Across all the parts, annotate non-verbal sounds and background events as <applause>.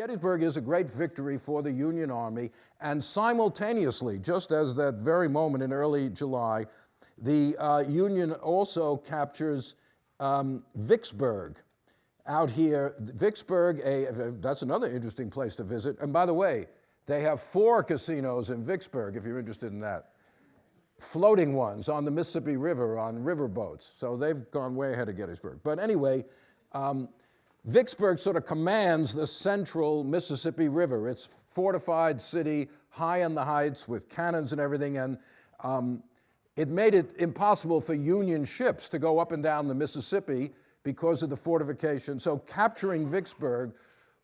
Gettysburg is a great victory for the Union Army, and simultaneously, just as that very moment in early July, the uh, Union also captures um, Vicksburg out here. Vicksburg, a, that's another interesting place to visit. And by the way, they have four casinos in Vicksburg, if you're interested in that. Floating ones on the Mississippi River on riverboats. So they've gone way ahead of Gettysburg. But anyway, um, Vicksburg sort of commands the central Mississippi River. It's fortified city, high in the heights with cannons and everything, and um, it made it impossible for Union ships to go up and down the Mississippi because of the fortification. So capturing Vicksburg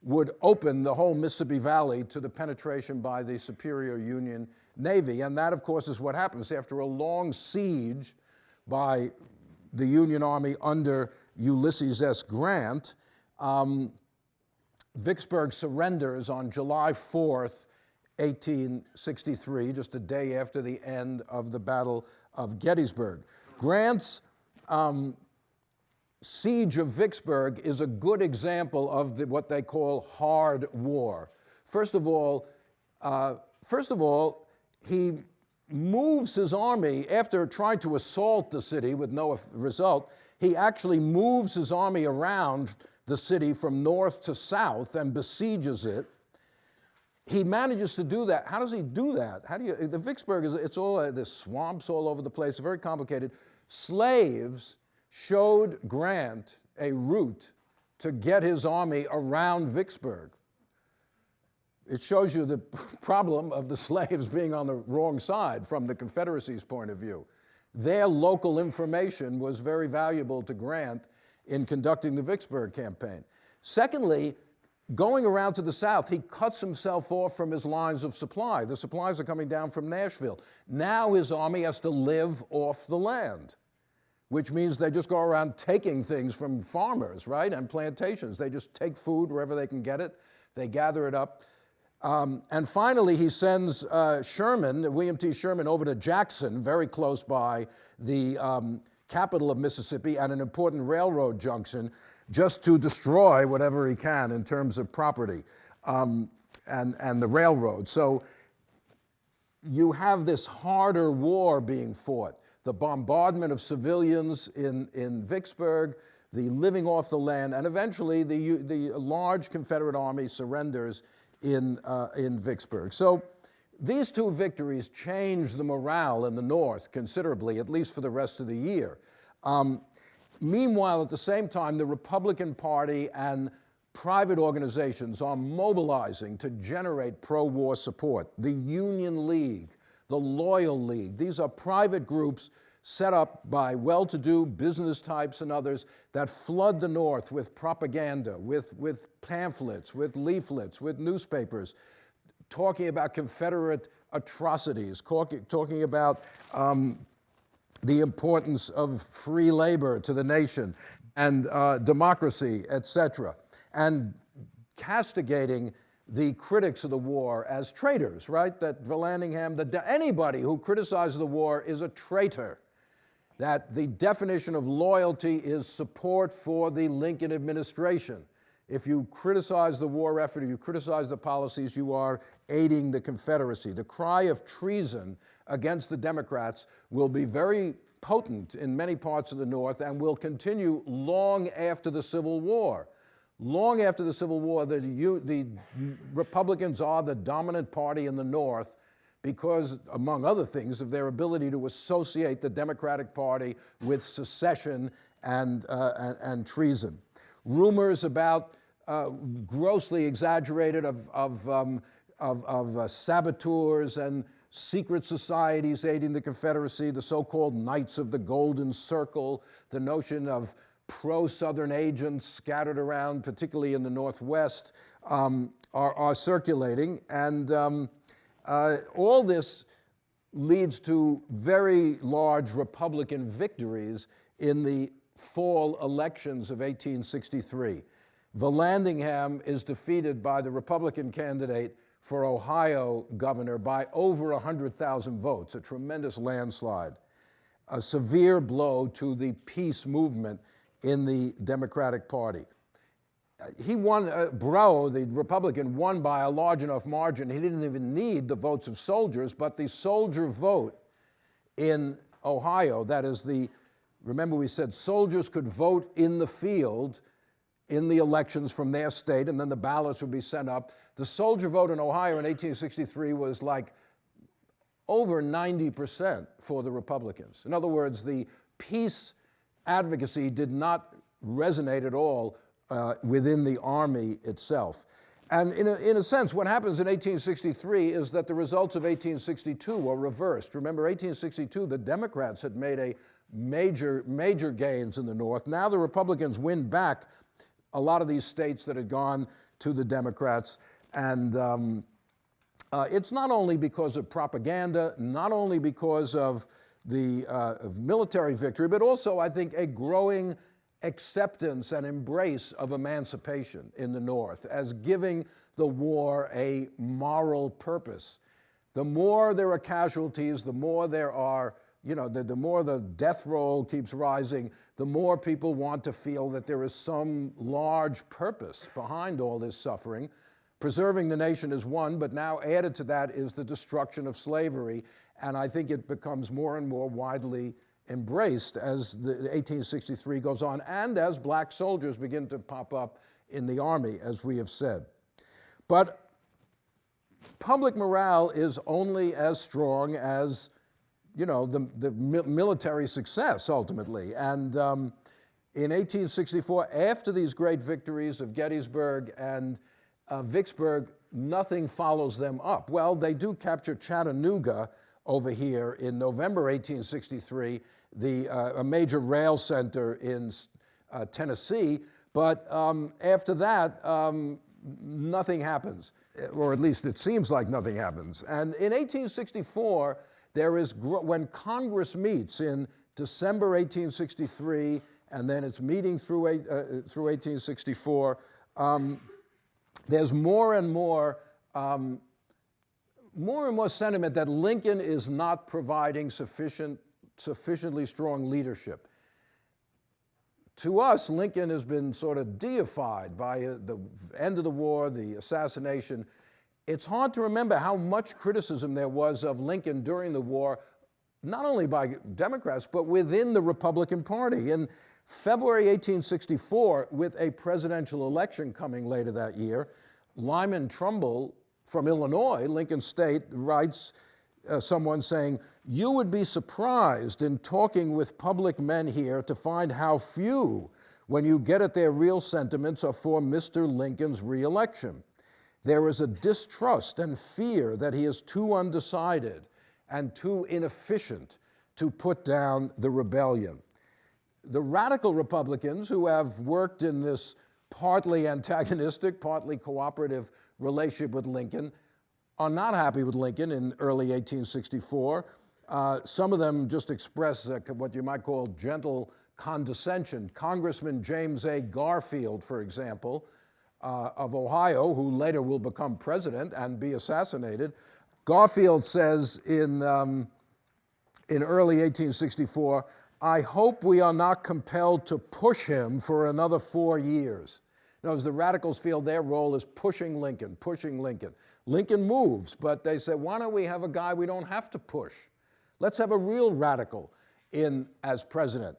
would open the whole Mississippi Valley to the penetration by the superior Union Navy. And that, of course, is what happens after a long siege by the Union Army under Ulysses S. Grant. Um, Vicksburg surrenders on July 4th, 1863, just a day after the end of the Battle of Gettysburg. Grant's um, siege of Vicksburg is a good example of the, what they call hard war. First of all, uh, first of all, he moves his army after trying to assault the city with no result. He actually moves his army around the city from north to south and besieges it. He manages to do that. How does he do that? How do you, the Vicksburg is, it's all, uh, there's swamps all over the place, very complicated. Slaves showed Grant a route to get his army around Vicksburg. It shows you the <laughs> problem of the <laughs> slaves being on the wrong side from the Confederacy's point of view. Their local information was very valuable to Grant in conducting the Vicksburg campaign. Secondly, going around to the south, he cuts himself off from his lines of supply. The supplies are coming down from Nashville. Now his army has to live off the land, which means they just go around taking things from farmers, right, and plantations. They just take food wherever they can get it. They gather it up. Um, and finally, he sends uh, Sherman, William T. Sherman, over to Jackson, very close by the um, capital of Mississippi and an important railroad junction just to destroy whatever he can in terms of property um, and, and the railroad. So you have this harder war being fought. The bombardment of civilians in, in Vicksburg, the living off the land, and eventually the, the large Confederate army surrenders in, uh, in Vicksburg. So these two victories changed the morale in the North considerably, at least for the rest of the year. Um, meanwhile, at the same time, the Republican Party and private organizations are mobilizing to generate pro-war support. The Union League, the Loyal League, these are private groups set up by well-to-do business types and others that flood the North with propaganda, with, with pamphlets, with leaflets, with newspapers, talking about Confederate atrocities, talking, about um, the importance of free labor to the nation and uh, democracy, etc., and castigating the critics of the war as traitors, right? That Vallandigham, that anybody who criticizes the war is a traitor. That the definition of loyalty is support for the Lincoln administration. If you criticize the war effort, if you criticize the policies, you are aiding the Confederacy. The cry of treason against the Democrats will be very potent in many parts of the North and will continue long after the Civil War. Long after the Civil War, the, the Republicans are the dominant party in the North because, among other things, of their ability to associate the Democratic Party with secession and, uh, and, and treason rumors about uh, grossly exaggerated of, of, um, of, of uh, saboteurs and secret societies aiding the Confederacy, the so-called Knights of the Golden Circle, the notion of pro-Southern agents scattered around, particularly in the Northwest, um, are, are, circulating. And um, uh, all this leads to very large Republican victories in the fall elections of 1863. Vallandigham is defeated by the Republican candidate for Ohio governor by over 100,000 votes, a tremendous landslide, a severe blow to the peace movement in the Democratic Party. he won, uh, Brough, the Republican, won by a large enough margin. He didn't even need the votes of soldiers, but the soldier vote in Ohio, that is the, remember we said soldiers could vote in the field in the elections from their state, and then the ballots would be sent up. The soldier vote in Ohio in 1863 was like over 90% for the Republicans. In other words, the peace advocacy did not resonate at all uh, within the army itself. And in a, in a sense, what happens in 1863 is that the results of 1862 were reversed. Remember, 1862, the Democrats had made a major, major gains in the North. Now the Republicans win back a lot of these states that had gone to the Democrats. And um, uh, it's not only because of propaganda, not only because of the uh, of military victory, but also, I think, a growing acceptance and embrace of emancipation in the North as giving the war a moral purpose. The more there are casualties, the more there are, you know, the, the more the death roll keeps rising, the more people want to feel that there is some large purpose behind all this suffering. Preserving the nation is one, but now added to that is the destruction of slavery. And I think it becomes more and more widely embraced as the 1863 goes on and as black soldiers begin to pop up in the army, as we have said. But public morale is only as strong as, you know, the, the military success ultimately. And um, in 1864, after these great victories of Gettysburg and uh, Vicksburg, nothing follows them up. Well, they do capture Chattanooga over here in November 1863, the, uh, a major rail center in uh, Tennessee. But um, after that, um, nothing happens, or at least it seems like nothing happens. And in 1864, there is, when Congress meets in December 1863, and then it's meeting through, uh, through 1864, um, there's more and more um, more and more sentiment that Lincoln is not providing sufficient, sufficiently strong leadership. To us, Lincoln has been sort of deified by uh, the end of the war, the assassination. It's hard to remember how much criticism there was of Lincoln during the war, not only by Democrats, but within the Republican Party. In February 1864, with a presidential election coming later that year, Lyman Trumbull from Illinois, Lincoln State, writes uh, someone saying, You would be surprised in talking with public men here to find how few, when you get at their real sentiments, are for Mr. Lincoln's reelection. There is a distrust and fear that he is too undecided and too inefficient to put down the rebellion. The radical Republicans who have worked in this partly antagonistic, partly cooperative relationship with Lincoln are not happy with Lincoln in early 1864. Uh, some of them just express uh, what you might call gentle condescension. Congressman James A. Garfield, for example, uh, of Ohio, who later will become president and be assassinated, Garfield says in, um, in early 1864, I hope we are not compelled to push him for another four years. Other words, the radicals feel their role is pushing Lincoln, pushing Lincoln. Lincoln moves, but they say, why don't we have a guy we don't have to push? Let's have a real radical in as president.